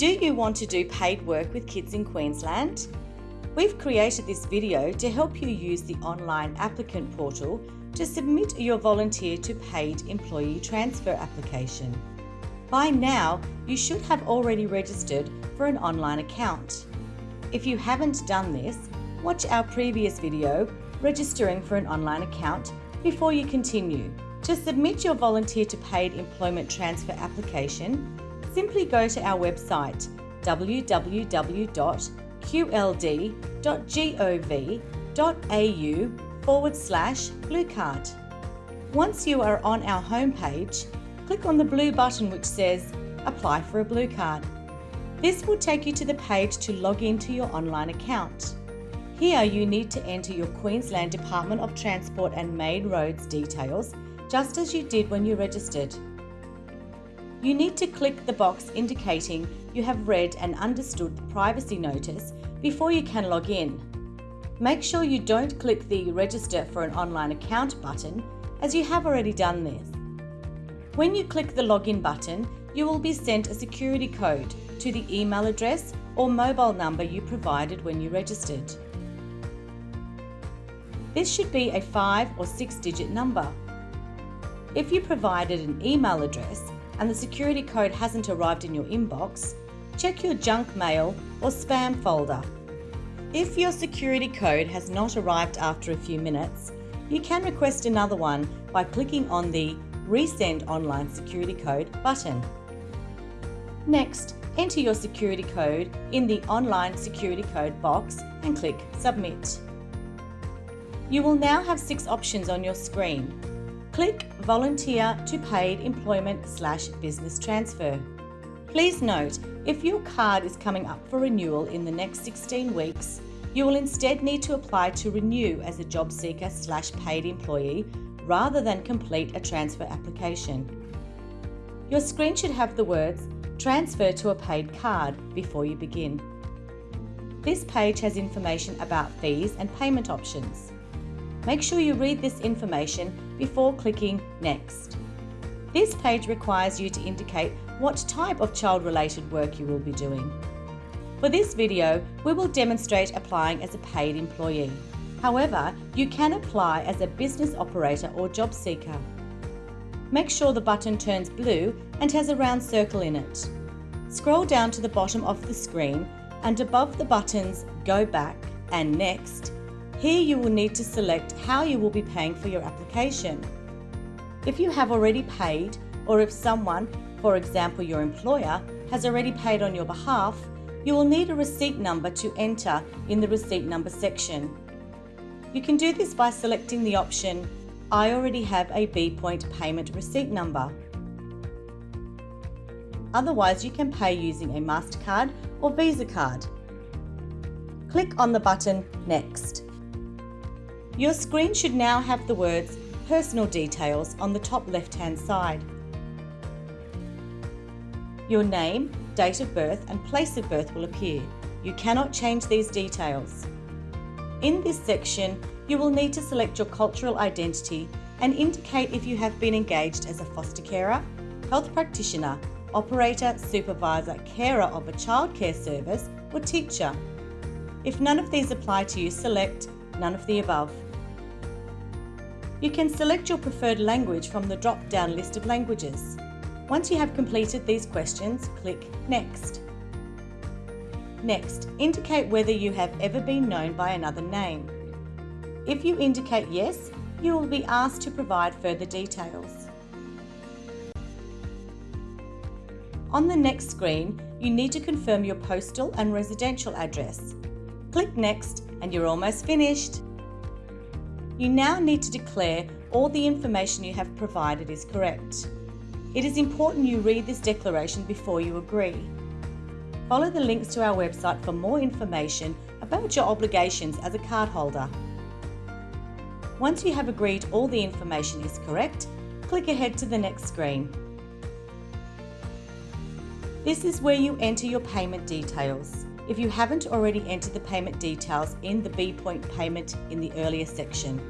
Do you want to do paid work with kids in Queensland? We've created this video to help you use the online applicant portal to submit your volunteer to paid employee transfer application. By now, you should have already registered for an online account. If you haven't done this, watch our previous video, registering for an online account, before you continue. To submit your volunteer to paid employment transfer application, simply go to our website www.qld.gov.au forward slash blue card. Once you are on our homepage, click on the blue button which says Apply for a Blue Card. This will take you to the page to log into your online account. Here you need to enter your Queensland Department of Transport and Main Roads details just as you did when you registered. You need to click the box indicating you have read and understood the privacy notice before you can log in. Make sure you don't click the Register for an online account button as you have already done this. When you click the Login button, you will be sent a security code to the email address or mobile number you provided when you registered. This should be a 5 or 6 digit number. If you provided an email address and the security code hasn't arrived in your inbox, check your junk mail or spam folder. If your security code has not arrived after a few minutes, you can request another one by clicking on the Resend Online Security Code button. Next, enter your security code in the Online Security Code box and click Submit. You will now have six options on your screen. Click Volunteer to Paid Employment slash Business Transfer. Please note, if your card is coming up for renewal in the next 16 weeks, you will instead need to apply to renew as a job seeker slash paid employee rather than complete a transfer application. Your screen should have the words Transfer to a paid card before you begin. This page has information about fees and payment options. Make sure you read this information before clicking Next. This page requires you to indicate what type of child-related work you will be doing. For this video, we will demonstrate applying as a paid employee. However, you can apply as a business operator or job seeker. Make sure the button turns blue and has a round circle in it. Scroll down to the bottom of the screen and above the buttons Go Back and Next, here you will need to select how you will be paying for your application. If you have already paid, or if someone, for example your employer, has already paid on your behalf, you will need a receipt number to enter in the receipt number section. You can do this by selecting the option I already have a B-Point payment receipt number. Otherwise, you can pay using a MasterCard or Visa card. Click on the button Next. Your screen should now have the words Personal Details on the top left-hand side. Your name, date of birth and place of birth will appear. You cannot change these details. In this section, you will need to select your cultural identity and indicate if you have been engaged as a foster carer, health practitioner, operator, supervisor, carer of a childcare service or teacher. If none of these apply to you, select none of the above. You can select your preferred language from the drop-down list of languages. Once you have completed these questions, click Next. Next, indicate whether you have ever been known by another name. If you indicate yes, you will be asked to provide further details. On the next screen, you need to confirm your postal and residential address. Click Next and you're almost finished. You now need to declare all the information you have provided is correct. It is important you read this declaration before you agree. Follow the links to our website for more information about your obligations as a cardholder. Once you have agreed all the information is correct, click ahead to the next screen. This is where you enter your payment details. If you haven't already entered the payment details in the B-Point payment in the earlier section.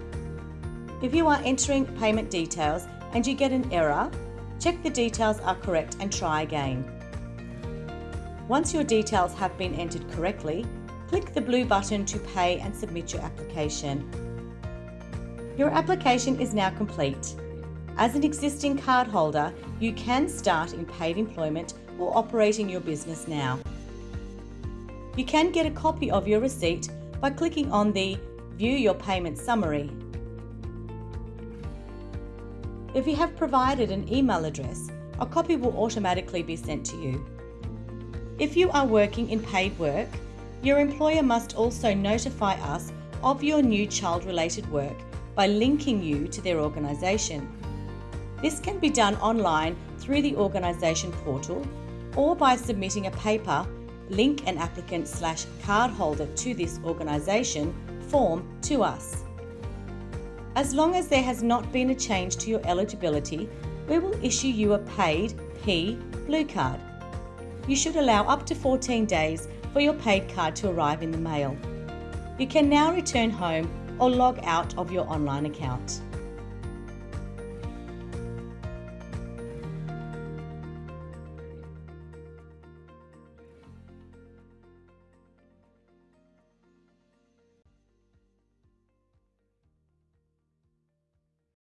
If you are entering payment details and you get an error, check the details are correct and try again. Once your details have been entered correctly, click the blue button to pay and submit your application. Your application is now complete. As an existing cardholder, you can start in paid employment or operating your business now. You can get a copy of your receipt by clicking on the View Your Payment Summary. If you have provided an email address, a copy will automatically be sent to you. If you are working in paid work, your employer must also notify us of your new child related work by linking you to their organisation. This can be done online through the organisation portal or by submitting a paper, link an applicant slash cardholder to this organisation form to us. As long as there has not been a change to your eligibility, we will issue you a paid P Blue Card. You should allow up to 14 days for your paid card to arrive in the mail. You can now return home or log out of your online account.